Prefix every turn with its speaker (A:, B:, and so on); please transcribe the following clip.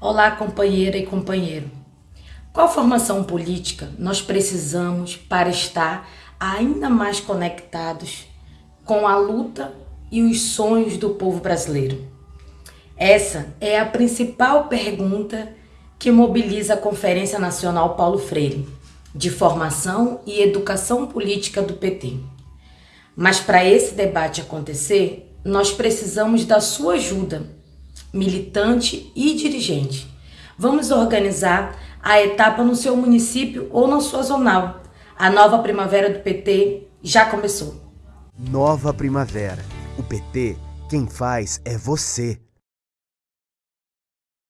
A: Olá, companheira e companheiro. Qual formação política nós precisamos para estar ainda mais conectados com a luta e os sonhos do povo brasileiro? Essa é a principal pergunta que mobiliza a Conferência Nacional Paulo Freire, de Formação e Educação Política do PT. Mas para esse debate acontecer, nós precisamos da sua ajuda, militante e dirigente. Vamos organizar a etapa no seu município ou na sua zonal. A nova primavera do PT já começou.
B: Nova primavera. O PT, quem faz é você.